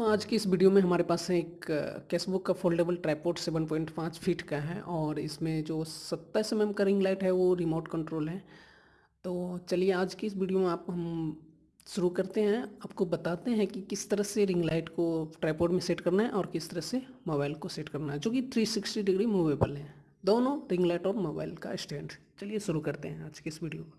दोस्तों आज की इस वीडियो में हमारे पास एक कैसबुक का फोल्डेबल ट्राईपोड 7.5 फीट का है और इसमें जो सत्ताईस एम का रिंग लाइट है वो रिमोट कंट्रोल है। तो चलिए आज की इस वीडियो में आप, हम शुरू करते हैं। आपको बताते हैं कि किस तरह से रिंग लाइट को ट्राईपोड में सेट करना है और किस तरह से मोबाइल को सेट करना है, जो कि 360 डिग्री मूवेबल है। दोनों रिंग लाइट और मोबाइल का स्टैंड। चलिए शुरू करते हैं आज की इस वीडियो को।